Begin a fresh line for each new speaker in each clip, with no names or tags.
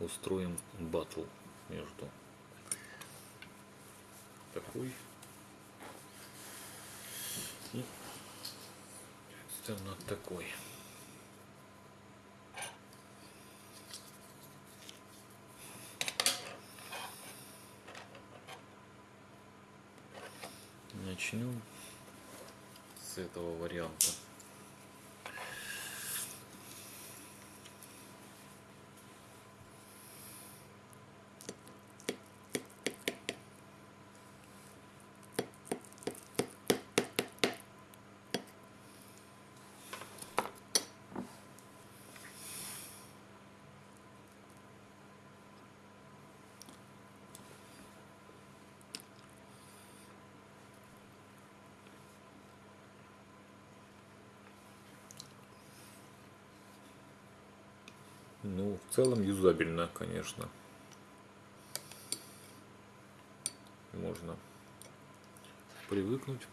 разницу между такой и над такой. Начнем с этого варианта. Ну, в целом юзабельно, конечно. Можно привыкнуть.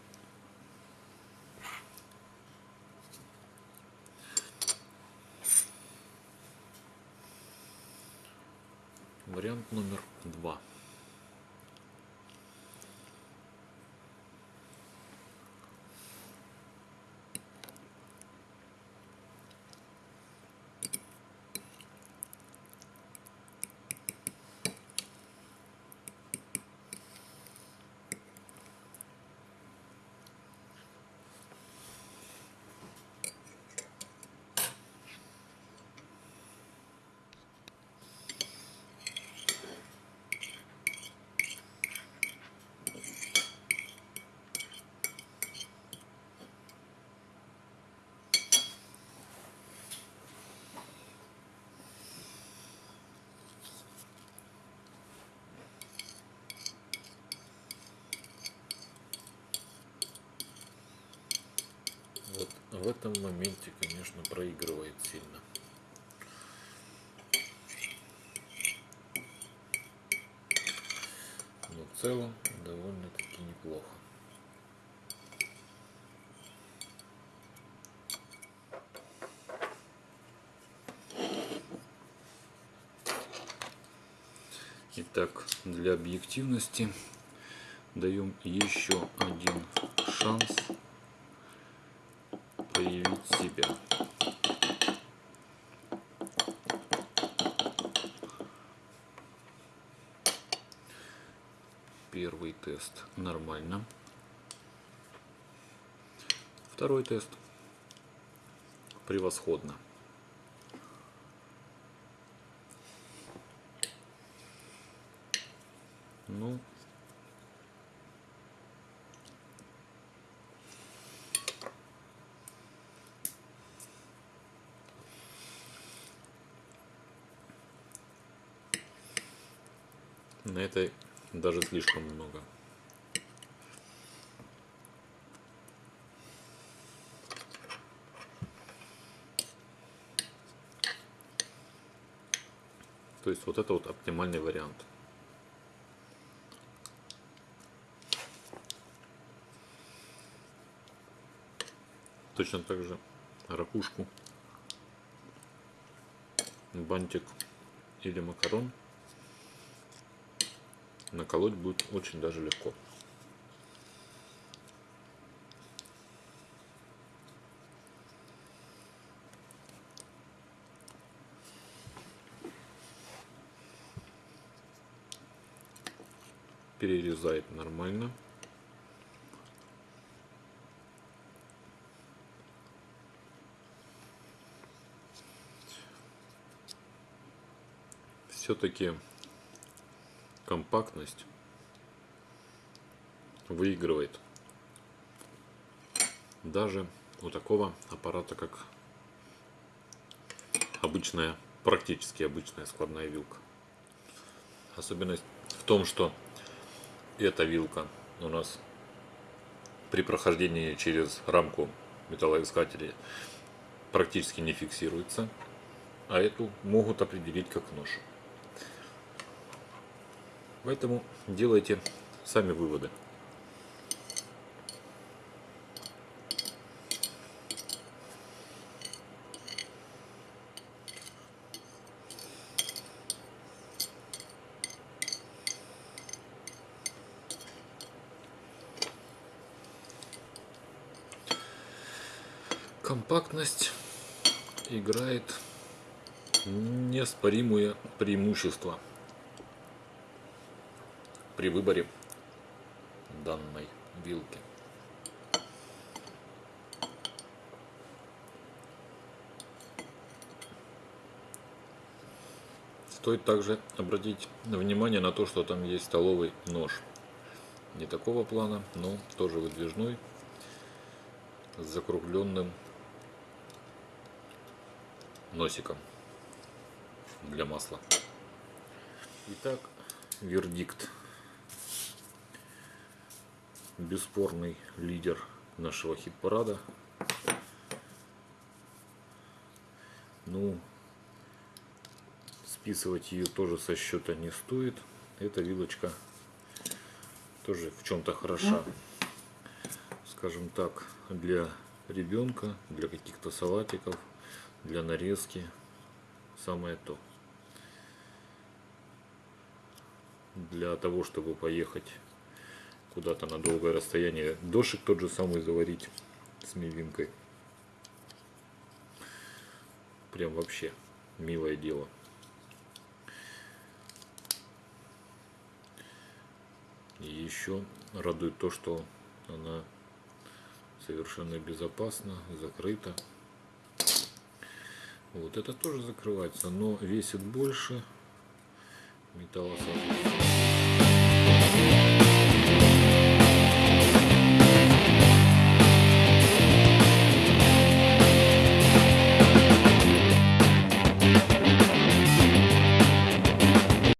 Вариант номер два. Вот в этом моменте, конечно, проигрывает сильно. Но в целом довольно-таки неплохо. Итак, для объективности даем еще один шанс проявить себя. Первый тест нормально. Второй тест превосходно. Ну, На этой даже слишком много. То есть вот это вот оптимальный вариант. Точно так же ракушку, бантик или макарон наколоть будет очень даже легко. Перерезает нормально. Все-таки компактность выигрывает даже у такого аппарата, как обычная, практически обычная складная вилка. Особенность в том, что эта вилка у нас при прохождении через рамку металлоискателя практически не фиксируется, а эту могут определить как нож. Поэтому делайте сами выводы. компактность играет неоспоримое преимущество при выборе данной вилки. Стоит также обратить внимание на то, что там есть столовый нож. Не такого плана, но тоже выдвижной, с закругленным носиком для масла. Итак, вердикт. Бесспорный лидер нашего хит-парада. Ну, списывать ее тоже со счета не стоит. Эта вилочка тоже в чем-то хороша. Скажем так, для ребенка, для каких-то салатиков, для нарезки. Самое то. Для того, чтобы поехать куда-то на долгое расстояние, дошик тот же самый заварить с мивинкой. Прям вообще милое дело. И еще радует то, что она совершенно безопасна, закрыта. Вот это тоже закрывается, но весит больше. Металлосообразуемый.